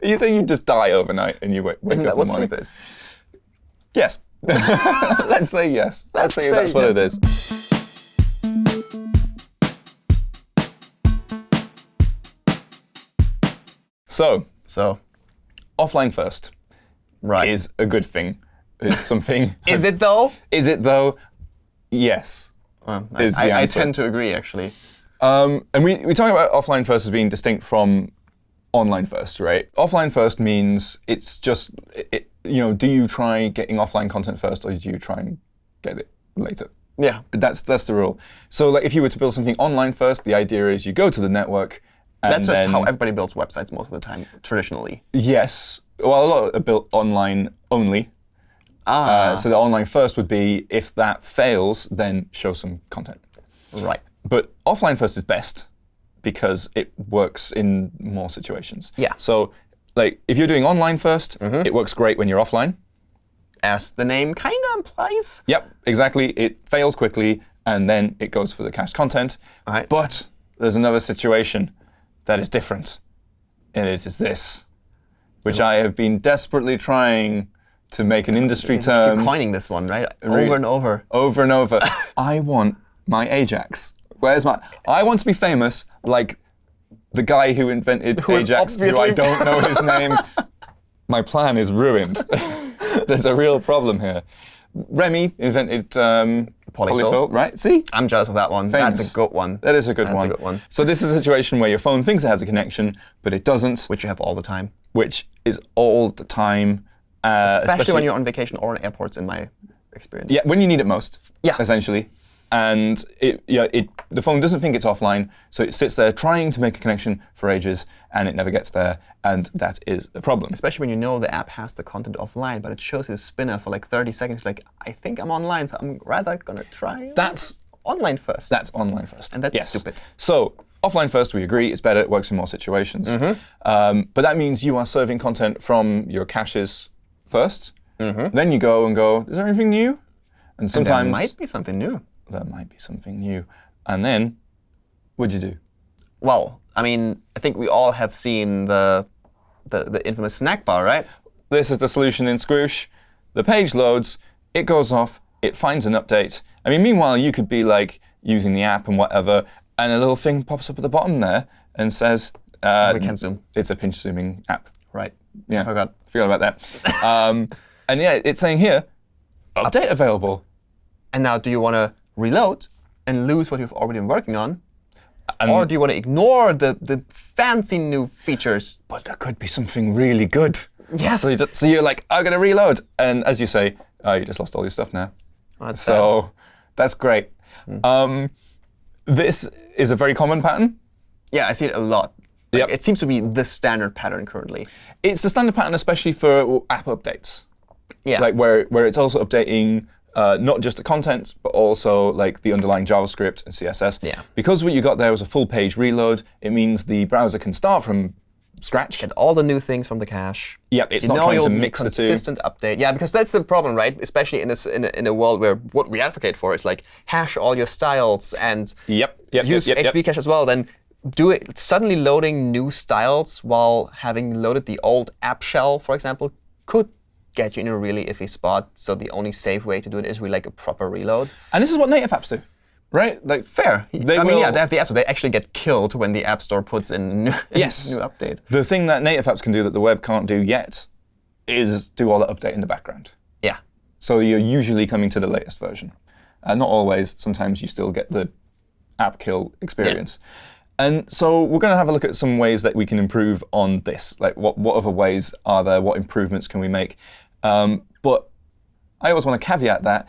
Are you saying you just die overnight and you wake, wake up in the morning? sleep is? Yes. Let's say yes. Let's, Let's say, say that's what it is. So, So, offline first right. is a good thing. It's something. Is it though? Is it though? Yes. Um, I, I, I tend to agree, actually. Um, and we, we talk about offline first as being distinct from online first, right? Offline first means it's just, it, you know, do you try getting offline content first or do you try and get it later? Yeah. That's that's the rule. So like if you were to build something online first, the idea is you go to the network. And That's just then, how everybody builds websites most of the time, traditionally. Yes. Well, a lot are built online only. Ah, Uh, so the online first would be if that fails, then show some content. right. But offline first is best because it works in more situations. Yeah. So like if you're doing online 1st mm-hmm. it works great when you're offline. As the name kind of implies. Yep, exactly. It fails quickly, and then it goes for the cached content. All right. But there's another situation that is different, and it is this, which I have been desperately trying to make an industry term. You're coining this one, right? Over and over. over and over. I want my Ajax. Where's my? I want to be famous like the guy who invented is Ajax, who I don't know his name. my plan is ruined. There's a real problem here. Remy invented um, Polyfill. right? See, I'm jealous of that one. Famous. That's a good one. that is a good That's one. a good one. So this is a situation where your phone thinks it has a connection, but it doesn't, Which you have all the time. which is all the time. Uh, Especially, when you're on vacation or in airports, in my experience. Yeah, when you need it most. Yeah. Essentially. And it, yeah, it, the phone doesn't think it's offline, so it sits there trying to make a connection for ages, and it never gets there, and that is a problem. Especially when you know the app has the content offline, but it shows you a spinner for like 30 seconds. Like, I think I'm online, so I'm rather going to try That's online first. that's online first. And that's yes. stupid. So offline first, we agree, it's better, it works in more situations. Mm-hmm. Um, but that means you are serving content from your caches 1st Then you go and go, is there anything new? And Mm-hmm. there might be something new. There might be something new. And then, what'd you do? Well, I mean, I think we all have seen the the, the infamous snack bar, right? This is the solution in Squoosh. The page loads, it goes off, it finds an update. I mean, meanwhile, you could be like using the app and whatever, and a little thing pops up at the bottom there and says, uh, We can zoom. It's a pinch zooming app. Right. Yeah, Forgot. Forgot about that. um, and yeah, it's saying here, update available. And now, do you want to reload and lose what you've already been working on? Or do you want to ignore the, the fancy new features? But there could be something really good. Yes. So, so you're like, I'm gonna reload, and as you say, oh, you just lost all your stuff now. That's sad. So that's great. Um, this is a very common pattern. yeah, I see it a lot. Like, Yep. It seems to be the standard pattern currently. It's the standard pattern, especially for app updates, Yeah. like where where it's also updating uh, not just the content, but also like the underlying JavaScript and CSS. Yeah. Because what you got there was a full page reload. It means the browser can start from scratch. Get all the new things from the cache. Yeah, it's you not know trying to mix the two. consistent update. Yeah, because that's the problem, right? Especially in this in a, in a world where what we advocate for is like hash all your styles and Yep. Yep. use yep, yep. cache as well. Then do it suddenly loading new styles while having loaded the old app shell, for example, could get you in a really iffy spot. So the only safe way to do it is really like a proper reload. And this is what native apps do, right? Like Fair. They I mean, yeah, they have the app so they actually get killed when the App Store puts in a new, Yes. new update. The thing that native apps can do that the web can't do yet is do all the update in the background. Yeah. So you're usually coming to the latest version. Uh, not always. Sometimes you still get the app kill experience. Yeah. And so we're going to have a look at some ways that we can improve on this. Like what, what other ways are there? What improvements can we make? Um, but I always want to caveat that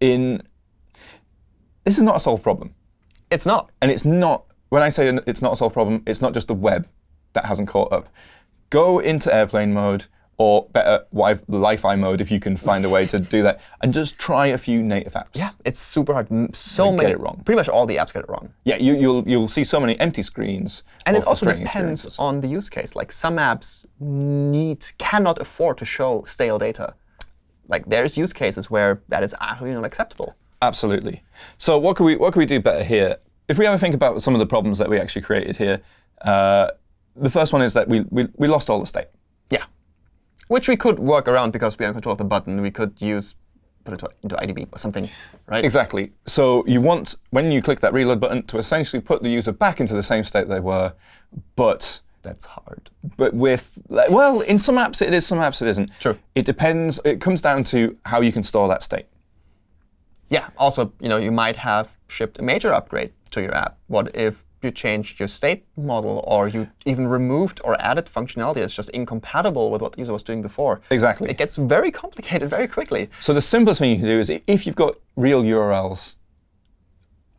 in this is not a solved problem. It's not. And it's not, when I say it's not a solved problem, it's not just the web that hasn't caught up. Go into airplane mode, or better, Wi- Lie-Fi mode if you can find a way to do that, and just try a few native apps. Yeah, it's super hard. So They get it wrong. Pretty much all the apps get it wrong. Yeah, you, you'll you'll see so many empty screens. And it also depends on the use case. Like some apps need cannot afford to show stale data. Like there's use cases where that is absolutely not acceptable. Absolutely. So what can we what can we do better here? If we ever think about some of the problems that we actually created here, uh, the first one is that we, we we lost all the state. Which we could work around because we are in control of the button. We could use put it into IDB or something, right? Exactly. So you want, when you click that reload button, to essentially put the user back into the same state they were, but That's hard. but with well, in some apps it is, some apps it isn't. True. It depends. It comes down to how you can store that state. Yeah. Also, you know, you might have shipped a major upgrade to your app. What if you changed your state model, or you even removed or added functionality that's just incompatible with what the user was doing before? Exactly. It gets very complicated very quickly. So the simplest thing you can do is if you've got real URLs,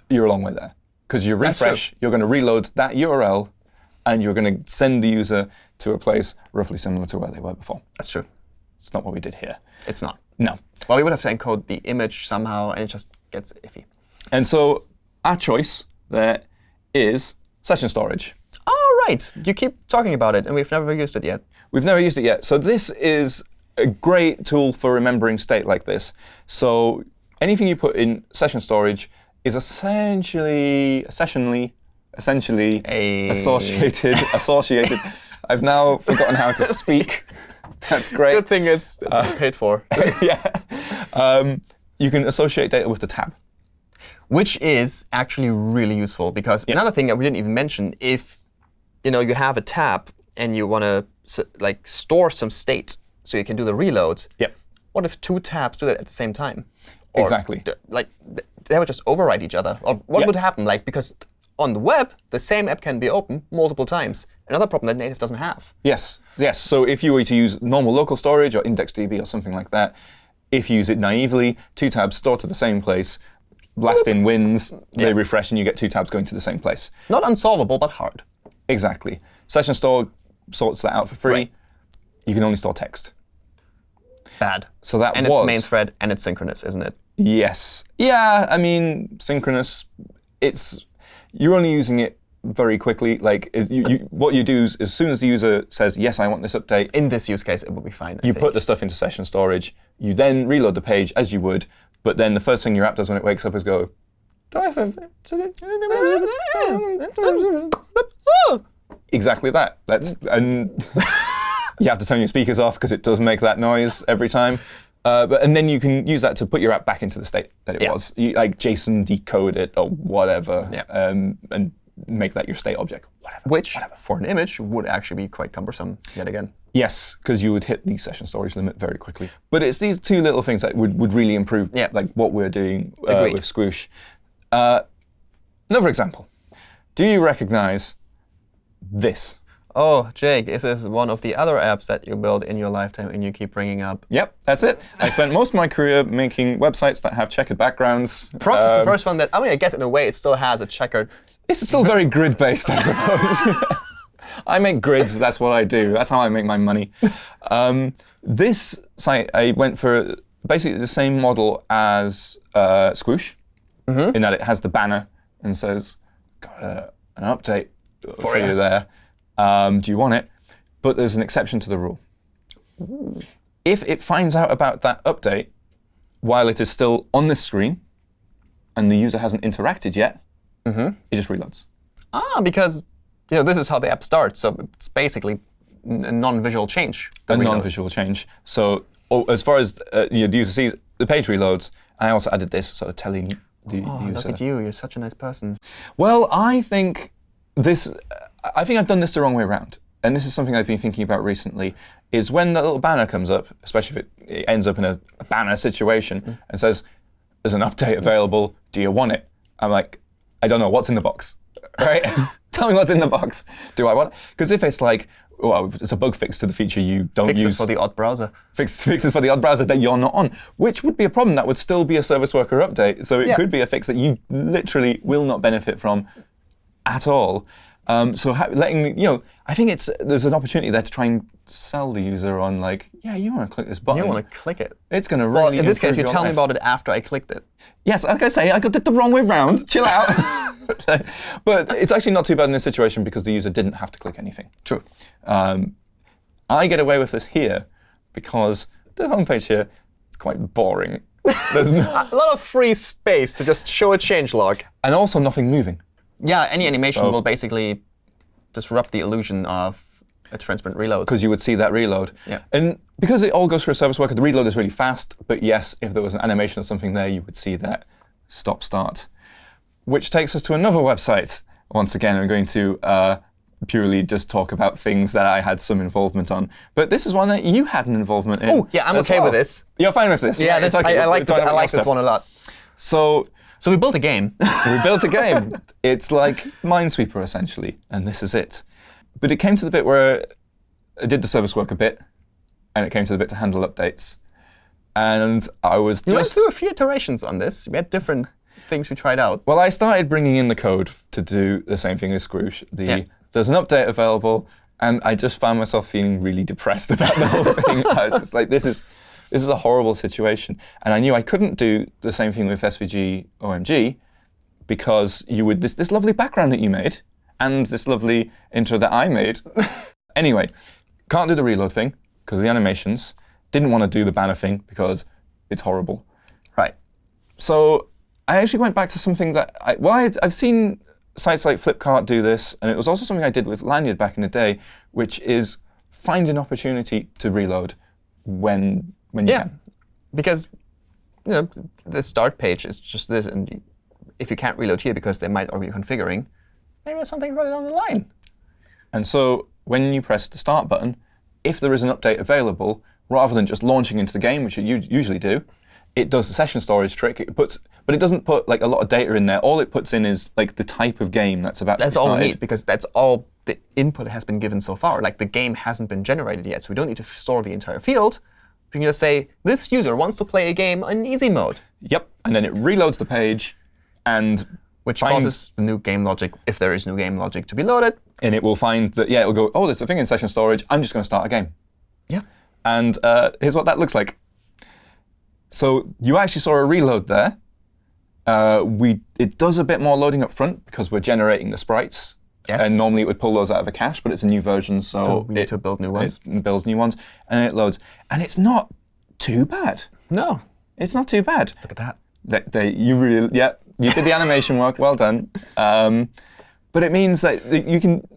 you're a long way there. Because you refresh, you're going to reload that URL, and you're going to send the user to a place roughly similar to where they were before. That's true. It's not what we did here. It's not. No. Well, we would have to encode the image somehow, and it just gets iffy. And so our choice there is session storage. Oh, right. You keep talking about it, and we've never used it yet. We've never used it yet. So this is a great tool for remembering state like this. So anything you put in session storage is essentially, essentially, essentially A- associated, associated. I've now forgotten how to speak. That's great. Good thing it's, it's been paid for. yeah. Um, you can associate data with the tab. Which is actually really useful because another thing that we didn't even mention, if you know you have a tab and you want to like store some state so you can do the reloads. Yep. What if two tabs do that at the same time? Or Exactly. like they would just override each other. Or what Yeah. would happen? Like because on the web, the same app can be open multiple times. Another problem that native doesn't have. Yes, yes. So if you were to use normal local storage or IndexedDB or something like that, if you use it naively, two tabs store to the same place, blast in wins, they refresh, and you get two tabs going to the same place. Not unsolvable, but hard. Exactly. Session Store sorts that out for free. Right. You can only store text. Bad. So that and was it's main thread and it's synchronous, isn't it? yes, yeah. I mean, synchronous. It's you're only using it very quickly. Like is you, you, what you do is as soon as the user says yes, I want this update, In this use case, it will be fine. I you think. put the stuff into session storage. You then reload the page as you would, but then the first thing your app does when it wakes up is go. "Do I have a-" Exactly that. That's and you have to turn your speakers off because it does make that noise every time. Uh, but and then you can use that to put your app back into the state that it Yeah. was. You, like JSON decode it or whatever, Yeah. um, and make that your state object. Whatever. Which, for an image, would actually be quite cumbersome yet again. Yes, because you would hit the session storage limit very quickly. But it's these two little things that would, would really improve Yeah. like what we're doing uh, with Squoosh. Uh, another example. Do you recognize this? Oh, Jake, this is one of the other apps that you built in your lifetime and you keep bringing up. Yep, that's it. I spent most of my career making websites that have checkered backgrounds. Prox is the Um, first one that, I mean, I guess in a way it still has a checkered. It's still very grid based, I suppose. I make grids. That's what I do. That's how I make my money. Um, this site, I went for basically the same model as uh, Squoosh, in that it has the banner and says, "Got a, an update for, ya." you there. Um, do you want it?" But there's an exception to the rule. If it finds out about that update while it is still on the screen and the user hasn't interacted yet, it just reloads. Ah, because you know this is how the app starts, so it's basically a non-visual change. a non-visual change. So oh, as far as uh, you know, the user sees, the page reloads. I also added this sort of telling the Oh, look at you, you're such a nice person. Well, I think this. I think I've done this the wrong way around, and this is something I've been thinking about recently. Is when that little banner comes up, especially if it, it ends up in a, a banner situation Mm. and says, "There's an update available. Do you want it?" I'm like, I don't know what's in the box, right? Tell me what's in the box. Do I want? Because if it's like, well, it's a bug fix to the feature you don't Fixes use for the odd browser. fix, fixes for the odd browser that you're not on, which would be a problem. That would still be a service worker update. So it Yeah. could be a fix that you literally will not benefit from at all. Um, so letting you know, I think it's there's an opportunity there to try and sell the user on like, yeah, you want to click this button. You want to click it. It's going to really. Well, in this case, you tell me about it after I clicked it. Yes, like I say, I got it the wrong way round. Chill out. but it's actually not too bad in this situation because the user didn't have to click anything. True. Um, I get away with this here because the homepage here is quite boring. There's no, A lot of free space to just show a change log. and also nothing moving. Yeah, any animation So- will basically disrupt the illusion of a transparent reload. because you would see that reload. Yeah. And because it all goes through a service worker, the reload is really fast. But yes, if there was an animation or something there, you would see that stop start. Which takes us to another website. Once again, I'm going to uh, purely just talk about things that I had some involvement on. But this is one that you had an involvement in. Oh, yeah, I'm as okay with this. You're fine with this. Yeah, right? this, okay. I, I like this. I like this one a lot. So So we built a game. we built a game. It's like Minesweeper, essentially, and this is it. But it came to the bit where I did the service work a bit, and it came to the bit to handle updates. And I was we went just. through a few iterations on this. We had different things we tried out. Well, I started bringing in the code to do the same thing as Squoosh. The, Yeah. There's an update available, and I just found myself feeling really depressed about the whole thing. I was just like, this is, this is a horrible situation. And I knew I couldn't do the same thing with SVG OMG because you would this, this lovely background that you made and this lovely intro that I made. anyway, can't do the reload thing because of the animations. Didn't want to do the banner thing because it's horrible. Right. So I actually went back to something that I, well, I'd, I've seen sites like Flipkart do this, and it was also something I did with Lanyrd back in the day, which is find an opportunity to reload when when you Yeah. can. Because you know, the start page is just this, and if you can't reload here because they might already be configuring, maybe there's something further down the line. And so when you press the start button, if there is an update available, rather than just launching into the game, which you usually do, it does the session storage trick. It puts, but it doesn't put like a lot of data in there. All it puts in is like the type of game that's about That's to be all we need because that's all the input has been given so far. Like the game hasn't been generated yet, so we don't need to store the entire field. We can just say this user wants to play a game in easy mode, Yep, and then it reloads the page, and which finds causes the new game logic, if there is new game logic, to be loaded. and it will find that yeah, it'll go. Oh, there's a thing in session storage. I'm just going to start a game. Yeah. And uh, here's what that looks like. So you actually saw a reload there. Uh, we it does a bit more loading up front because we're generating the sprites. Yes. And normally it would pull those out of a cache, but it's a new version, so, So we need it, to build new ones. It builds new ones, and it loads. And it's not too bad. No. It's not too bad. Look at that. That they, you really, yeah, you did the animation work. Well done. Um, but it means that that you can,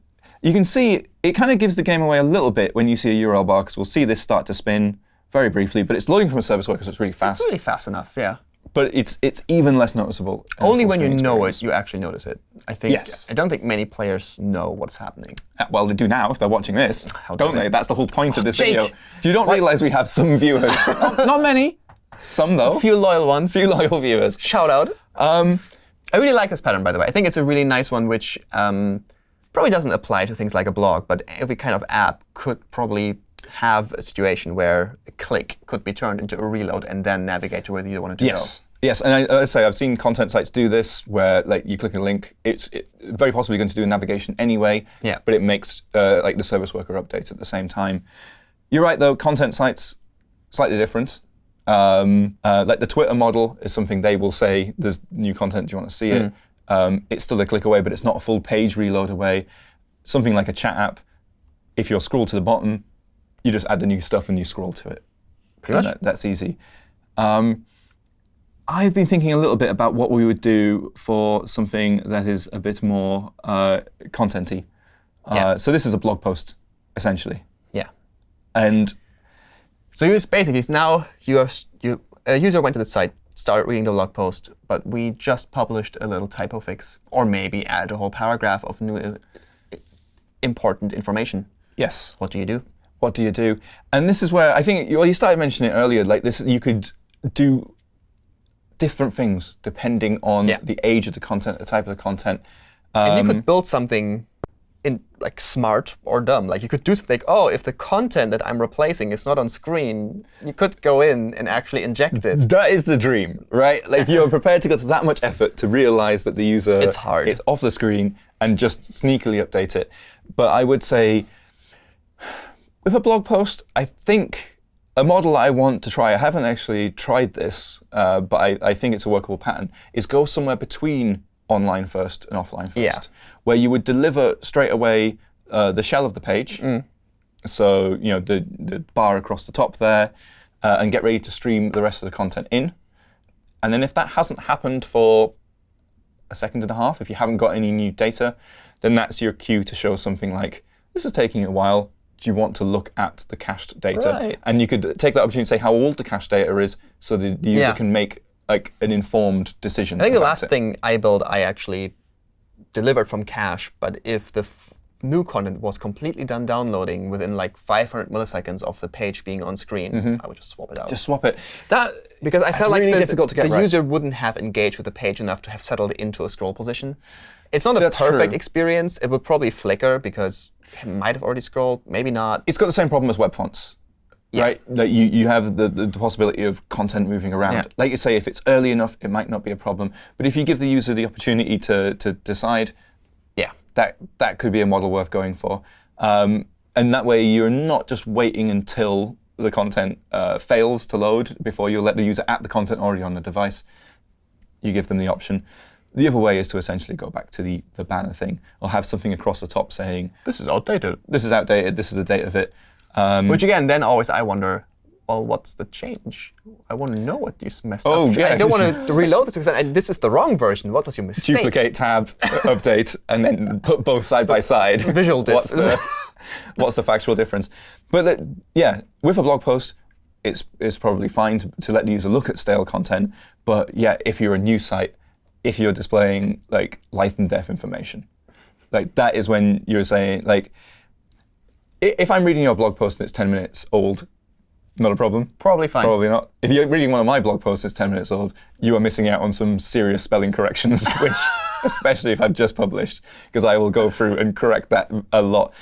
you can see it kind of gives the game away a little bit when you see a URL bar because we'll see this start to spin very briefly, but it's loading from a service worker, so it's really fast. It's really fast enough, yeah. But it's it's even less noticeable. Only when you know it, you actually notice it. I think. Yes. I don't think many players know what's happening. Uh, Well, they do now if they're watching this, How don't they? they? That's the whole point of this Jake! video. You don't realize we have some viewers. not, not many, some though. Few loyal ones. few loyal viewers. Shout out. Um, I really like this pattern, by the way. I think it's a really nice one, which um, probably doesn't apply to things like a blog, but every kind of app could probably have a situation where a click could be turned into a reload and then navigate to where you want it to Yes. Yes, and I, I say I've seen content sites do this, where like you click a link, it's it, very possibly going to do a navigation anyway. Yeah. But it makes uh, like the service worker update at the same time. You're right though. Content sites slightly different. Um, uh, like the Twitter model is something they will say there's new content. Do you want to see it? Um, it's still a click away, but it's not a full page reload away. Something like a chat app, if you're scroll to the bottom, you just add the new stuff and you scroll to it. Pretty much. That- that's easy. Um, I've been thinking a little bit about what we would do for something that is a bit more uh, contenty. Uh, Yeah. So this is a blog post, essentially, Yeah. and So you basically now you have you a user went to the site, started reading the blog post, but we just published a little typo fix, or maybe add a whole paragraph of new uh, important information. yes, What do you do? What do you do? And this is where I think well, you started mentioning it earlier. Like this, you could do different things depending on Yeah. the age of the content, the type of the content. And you Um, could build something in like smart or dumb. Like you could do something like, oh, if the content that I'm replacing is not on screen, you could go in and actually inject it. That is the dream, right? Like if you're prepared to go to that much effort to realize that the user It's hard. it's off the screen and just sneakily update it. But I would say with a blog post, I think a model I want to try, I haven't actually tried this, uh, but I, I think it's a workable pattern, is go somewhere between online first and offline first, Yeah. where you would deliver straight away uh, the shell of the page. So, you know, the, the bar across the top there, uh, and get ready to stream the rest of the content in. And then if that hasn't happened for a second and a half, if you haven't got any new data, then that's your cue to show something like, this is taking a while, do you want to look at the cached data? Right. And you could take that opportunity to say how old the cached data is so the, the user Yeah. can make like an informed decision. I think the last it. thing I built, I actually delivered from cache. But if the new content was completely done downloading within like 500 milliseconds of the page being on screen, mm-hmm. I would just swap it out. Just swap it. That because I felt like really the, difficult to get the right. user wouldn't have engaged with the page enough to have settled into a scroll position. It's not a That's perfect true. experience. It would probably flicker because it might have already scrolled, maybe not. it's got the same problem as web fonts. Right? Like you, you have the, the, the possibility of content moving around. Yeah. Like you say, if it's early enough, it might not be a problem. But if you give the user the opportunity to, to decide, Yeah. that that could be a model worth going for. Um, and that way, you're not just waiting until the content uh, fails to load before you let the user at the content already on the device. You give them the option. The other way is to essentially go back to the, the banner thing or have something across the top saying, This is outdated. this is outdated, this is the date of it. Um, Which again, then always I wonder, well, what's the change? I want to know what you messed Oh, up. yeah, I don't want to reload this because I- this is the wrong version. What was your mistake? duplicate tab, update, and then put both side by side. Visual diff. What's the, what's the factual difference? But that- yeah, with a blog post, it's, it's probably fine to, to let the user look at stale content. But yeah, if you're a news site, if you're displaying like life and death information, like that is when you're saying like, if I'm reading your blog post and it's 10 minutes old, not a problem. Probably fine. Probably not. If you're reading one of my blog posts that's 10 minutes old, you are missing out on some serious spelling corrections, which, especially if I've just published, because I will go through and correct that a lot.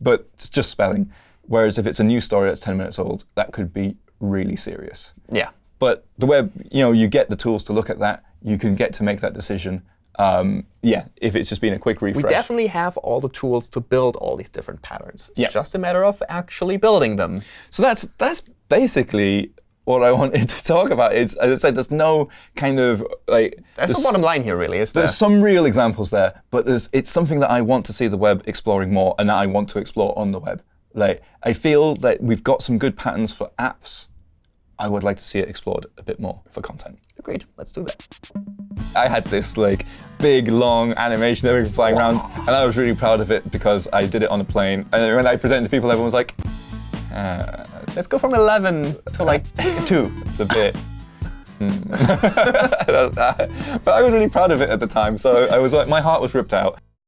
But it's just spelling. Whereas if it's a new story that's 10 minutes old, that could be really serious. Yeah. But the web, you know, you get the tools to look at that. You can get to make that decision. Um, yeah, if it's just been a quick refresh. We definitely have all the tools to build all these different patterns. It's Yeah. just a matter of actually building them. So that's that's basically what I wanted to talk about. Is as I said, there's no kind of like That's the bottom line here, really, is there? There's some real examples there, but there's it's something that I want to see the web exploring more, and that I want to explore on the web. Like I feel that we've got some good patterns for apps. I would like to see it explored a bit more for content. Agreed. Let's do that. I had this like big long animation that we were flying around, and I was really proud of it because I did it on a plane. And when I presented to people, everyone was like, uh, Let's go from 11 to like 2. "It's a bit." hmm." but I was really proud of it at the time, so I was like, my heart was ripped out.